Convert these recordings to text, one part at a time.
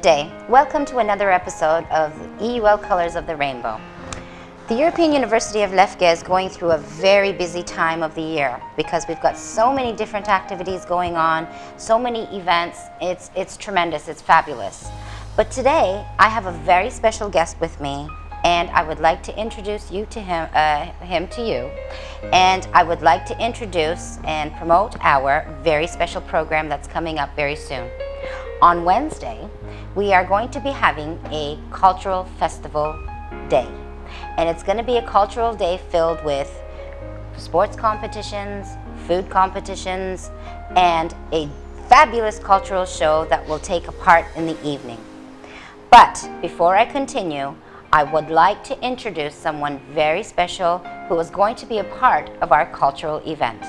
Good day. Welcome to another episode of EUL Colors of the Rainbow. The European University of Lefke is going through a very busy time of the year because we've got so many different activities going on, so many events. It's, it's tremendous, it's fabulous. But today, I have a very special guest with me and I would like to introduce you to him, uh, him to you. And I would like to introduce and promote our very special program that's coming up very soon. On Wednesday, we are going to be having a cultural festival day. And it's going to be a cultural day filled with sports competitions, food competitions, and a fabulous cultural show that will take a part in the evening. But before I continue, I would like to introduce someone very special who is going to be a part of our cultural event.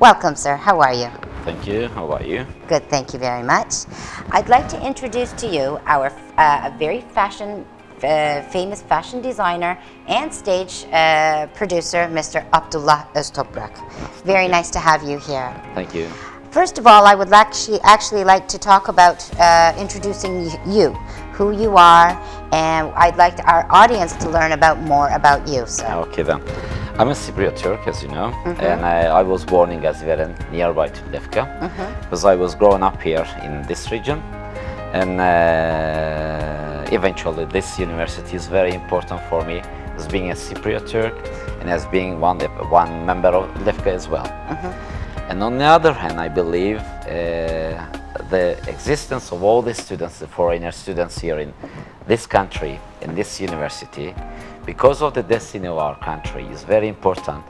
Welcome, sir. How are you? Thank you. How are you? Good, thank you very much. I'd like to introduce to you our uh, very fashion, uh, famous fashion designer and stage uh, producer, Mr. Abdullah Öztoprak. Very nice to have you here. Thank you. First of all, I would actually, actually like to talk about uh, introducing you, who you are, and I'd like our audience to learn about more about you. So. Okay then. I'm a Cypriot Turk, as you know, and I, I was born in Gaziveren, nearby to Lefka, because I was growing up here in this region, and uh, eventually this university is very important for me as being a Cypriot Turk and as being one one member of Lefka as well. And on the other hand, I believe uh, the existence of all the students, the foreigner students here in this country, in this university, because of the destiny of our country, is very important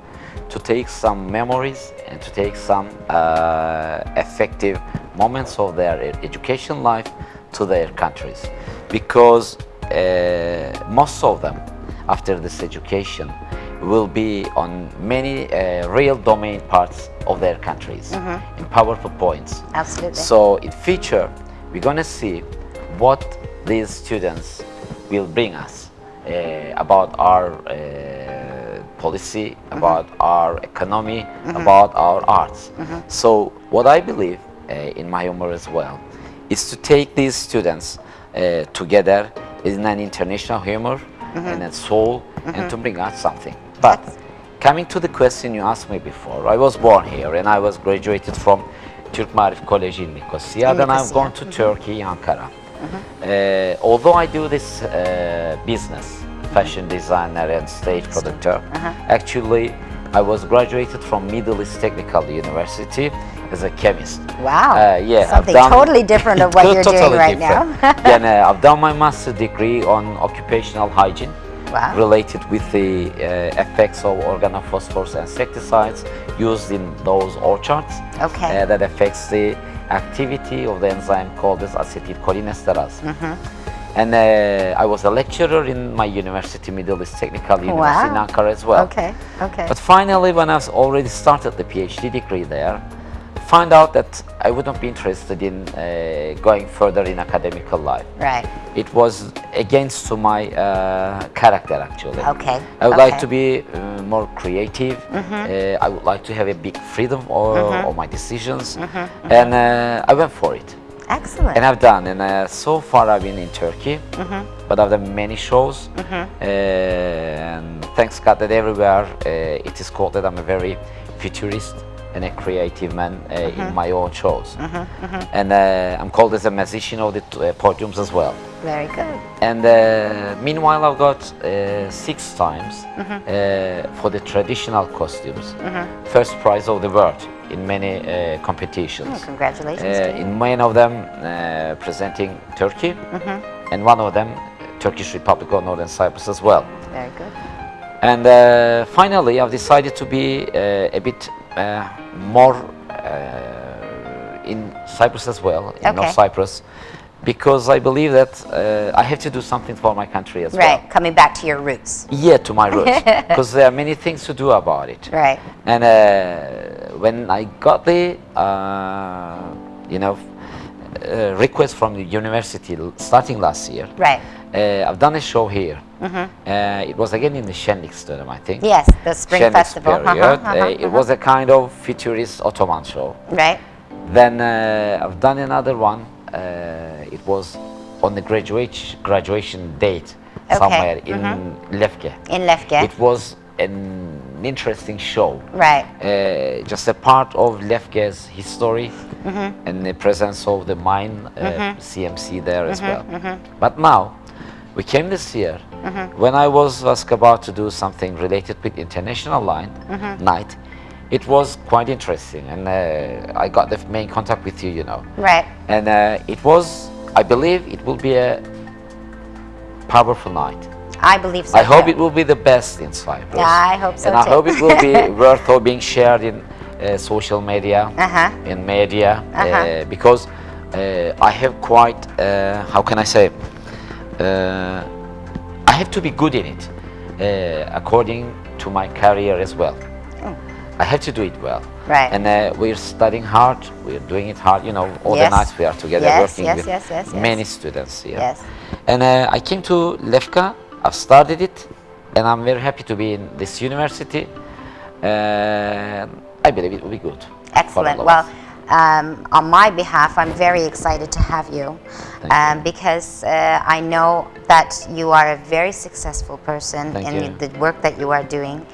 to take some memories and to take some uh, effective moments of their education life to their countries. Because uh, most of them, after this education, will be on many uh, real domain parts of their countries in powerful points. Absolutely. So in future, we're gonna see what these students will bring us uh, about our uh, policy, about our economy, about our arts. So what I believe uh, in my humor as well is to take these students uh, together in an international humor and a soul and to bring out something. But coming to the question you asked me before, I was born here and I was graduated from Türk Maarif College in Nicosia. Then I've gone to Turkey, Ankara. Uh, although I do this uh, business, fashion designer and stage producer, actually I was graduated from Middle East Technical University as a chemist. Wow. Uh, yeah, Something done- totally different of what you're doing right different. now. then uh, I've done my master degree on occupational hygiene Wow. related with the uh, effects of organophosphorus insecticides used in those orchards Okay. uh, that affects the activity of the enzyme called as acetylcholinesterase. Mm-hmm. And uh, I was a lecturer in my university, Middle East Technical University in Wow. Ankara as well. Okay, okay. But finally, when I've already started the PhD degree there, find out that I wouldn't be interested in uh, going further in academical life. right. It was against to my uh, character actually. Okay, I would like to be uh, more creative. Uh, I would like to have a big freedom of, of my decisions, Mhm. and uh, I went for it. Excellent. And I've done, and uh, so far I've been in Turkey, but I've done many shows. Uh, and thanks God that everywhere it is called that I'm a very futurist and a creative man uh, in my own shows. And uh, I'm called as a musician of the uh, podiums as well. Very good. And uh, meanwhile, I've got uh, six times uh, for the traditional costumes, first prize of the world in many uh, competitions. Oh, congratulations Uh, in many of them uh, presenting Turkey, and one of them Turkish Republic of Northern Cyprus as well. Very good. And uh, finally, I've decided to be uh, a bit uh, more uh, in Cyprus as well, in North Cyprus, because I believe that uh, I have to do something for my country as Right, well. Right, coming back to your roots. Yeah, to my roots, because there are many things to do about it. Right. And uh, when I got the, uh, you know, uh, request from the university starting last year, Right. uh, I've done a show here. Uh, it was again in the Shenlikstone, I think. Yes, the spring festival. Uh-huh, period. uh-huh, Uh, it uh-huh. was a kind of futurist Ottoman show. Right. Then uh, I've done another one. Uh, it it was on the graduation graduation date Okay, somewhere in Lefke. In Lefke. It was an interesting show. Right. Uh, just a part of Lefke's history Mm-hmm. and the presence of the mine uh, CMC there as well. Mm-hmm, But now, we came this year Mm-hmm. when I was, was about to do something related with international line Mm-hmm. night. It was quite interesting, and uh, I got the main contact with you, you know. Right. And uh, it was, I believe, it will be a powerful night. I believe so. I hope too. it will be the best in Cyprus. Yeah, I hope so And I hope it will be worth of being shared in uh, social media, Uh-huh. in media, uh, because uh, I have quite, uh, how can I say, uh, I have to be good in it, uh, according to my career as well. I have to do it well. Oh. Right. And uh, we're studying hard, we're doing it hard, you know, all Yes. the nights we are together Yes, working yes, with yes, yes, yes. many students here. Yes. And uh, I came to Lefka, I've started it, and I'm very happy to be in this university. Uh, I believe it will be good. Excellent. Well. Um, on my behalf, I'm very excited to have you um, because uh, I know that you are a very successful person Thank in you. the work that you are doing.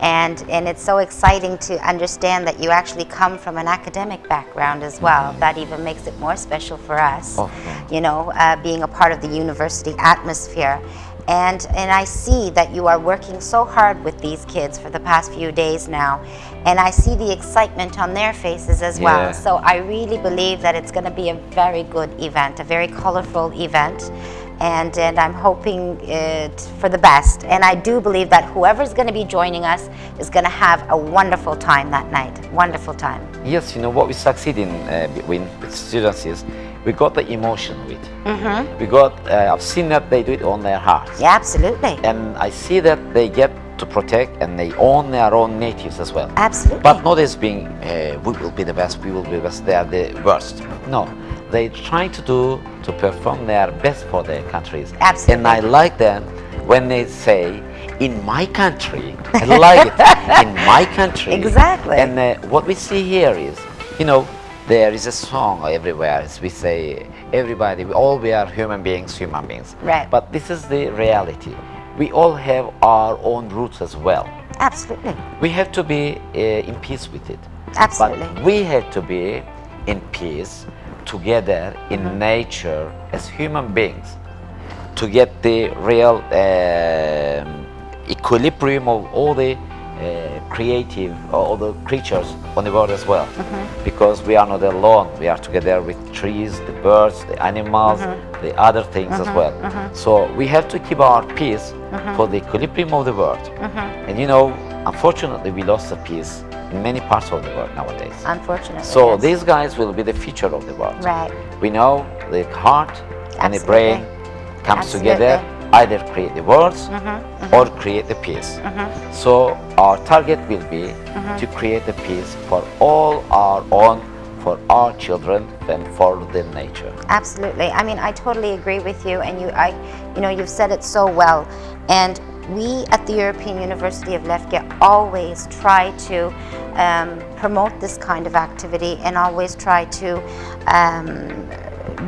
And, and it's so exciting to understand that you actually come from an academic background as well. That even makes it more special for us. Oh. You know, uh, being a part of the university atmosphere. And, and I see that you are working so hard with these kids for the past few days now. And I see the excitement on their faces as well. So I really believe that it's going to be a very good event, a very colorful event. And, and I'm hoping it for the best. And I do believe that whoever's going to be joining us is going to have a wonderful time that night. Wonderful time. Yes, you know what we succeed in uh, with students is we got the emotion with. Mm-hmm. We got. Uh, I've seen that they do it on their hearts, Yeah, absolutely. and I see that they get to protect and they own their own natives as well. Absolutely. But not as being uh, we will be the best, we will be the best. They are the worst. No, they try to do to perform their best for their countries. Absolutely. And I like them when they say, "In my country," I like it. In my country. Exactly. And uh, what we see here is, you know, there is a song everywhere. As we say, everybody, we all we are human beings, human beings. Right. But this is the reality. We all have our own roots as well. Absolutely. We have to be uh, in peace with it. Absolutely. But we have to be in peace together in Mm-hmm. nature as human beings to get the real um, equilibrium of all the uh, creative, all the creatures on the world as well. Mm-hmm. Because we are not alone. We are together with trees, the birds, the animals, Mm-hmm. the other things as well. So we have to keep our peace Mm-hmm. for the equilibrium of the world. And you know, unfortunately, we lost the peace in many parts of the world nowadays. Unfortunately. So yes. these guys will be the future of the world. Right. We know the heart and the brain comes Absolutely. Mm-hmm, together, either create the worlds or create the peace. So our target will be Mm-hmm. to create the peace for all our own, for our children, and for the nature. Absolutely. I mean, I totally agree with you, and you, I, you know, you've said it so well. And we at the European University of Lefke always try to um, promote this kind of activity, and always try to um,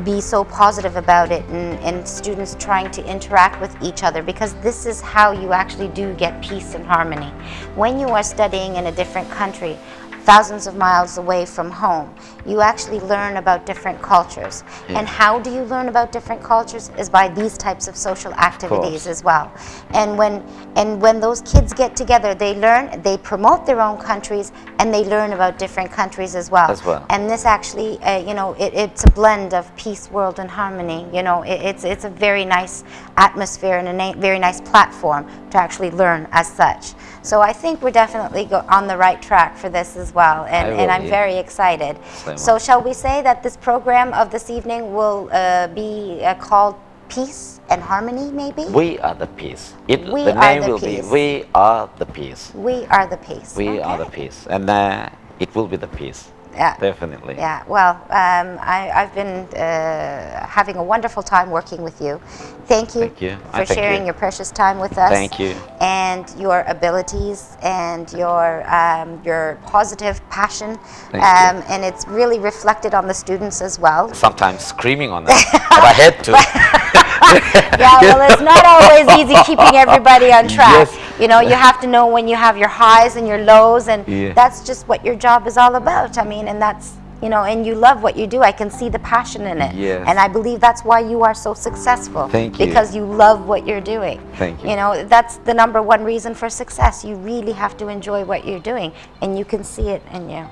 be so positive about it, and, and students trying to interact with each other, because this is how you actually do get peace and harmony. When you are studying in a different country, thousands of miles away from home, you actually learn about different cultures. And how do you learn about different cultures is by these types of social activities course. as well. And when and when those kids get together, they learn, they promote their own countries, and they learn about different countries as well. As well. And this actually, uh, you know, it, it's a blend of peace, world, and harmony. You know, it, it's it's a very nice atmosphere and a very nice platform to actually learn as such. So I think we're definitely go- on the right track for this as well, and, and I'm very excited. Same So shall we say that this program of this evening will uh, be uh, called Peace and Harmony, maybe? We are the peace. It, We the name the will peace. be We are the peace. We are the peace. We are the peace. And uh, it will be the peace. Yeah. Definitely. Yeah, well, um, I, I've been uh, having a wonderful time working with you. Thank you, Thank you. for sharing you. your precious time with us. Thank you. And your abilities and your um, your positive passion. Thank you. um, And it's really reflected on the students as well. Sometimes screaming on them, but I had to. Yeah, well, it's not always easy keeping everybody on track. Yes. You know, you have to know when you have your highs and your lows, and Yeah. that's just what your job is all about. I mean, and that's, you know, and you love what you do. I can see the passion in it. Yes. And I believe that's why you are so successful. Thank you. Because you love what you're doing. Thank you. You know, that's the number one reason for success. You really have to enjoy what you're doing, and you can see it in you.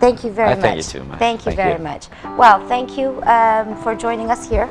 Thank you very I much. thank you too, ma'am. Thank you Thank very you. much. Well, thank you um, for joining us here.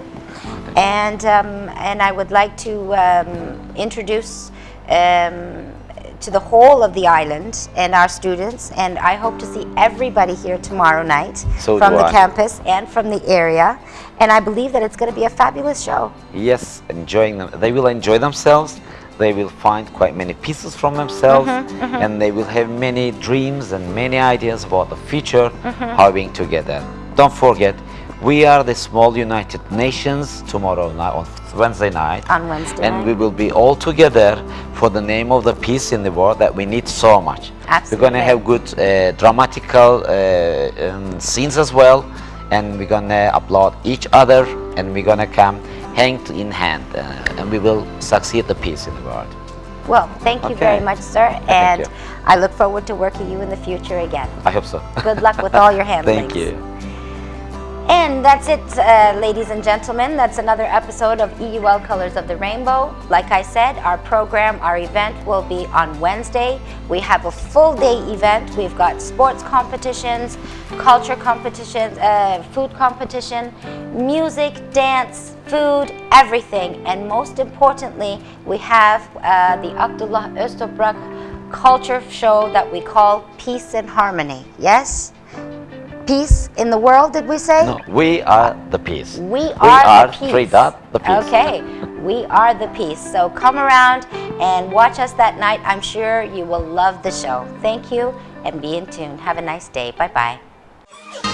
And, um, and I would like to um, introduce um, to the whole of the island and our students, and I hope to see everybody here tomorrow night So from the I. campus and from the area. And I believe that it's going to be a fabulous show. yes, enjoying them. They will enjoy themselves. They will find quite many pieces from themselves, mm-hmm, mm-hmm. and they will have many dreams and many ideas about the future, mm-hmm. how being together. Don't forget, we are the small United Nations tomorrow night on Wednesday night. On Wednesday and night. we will be all together for the name of the peace in the world that we need so much. Absolutely. We're going to have good uh, dramatical uh, um, scenes as well, and we're going to applaud each other, and we're going to come hand in hand, uh, and we will succeed the peace in the world. Well, thank you very much, sir. And. I look forward to working you in the future again. I hope so. Good luck with all your handlings. Thank you. And that's it, uh, ladies and gentlemen. That's another episode of EUL Colors of the Rainbow. Like I said, our program, our event will be on Wednesday. We have a full day event. We've got sports competitions, culture competitions, uh, food competition, music, dance, food, everything. And most importantly, we have uh, the Abdullah Öztoprak culture show that we call Peace and Harmony. Yes? Peace in the world, did we say? No, we are the peace. We are, we are the peace. three dot the peace. Okay, we are the peace. So come around and watch us that night. I'm sure you will love the show. Thank you and be in tune. Have a nice day. Bye bye.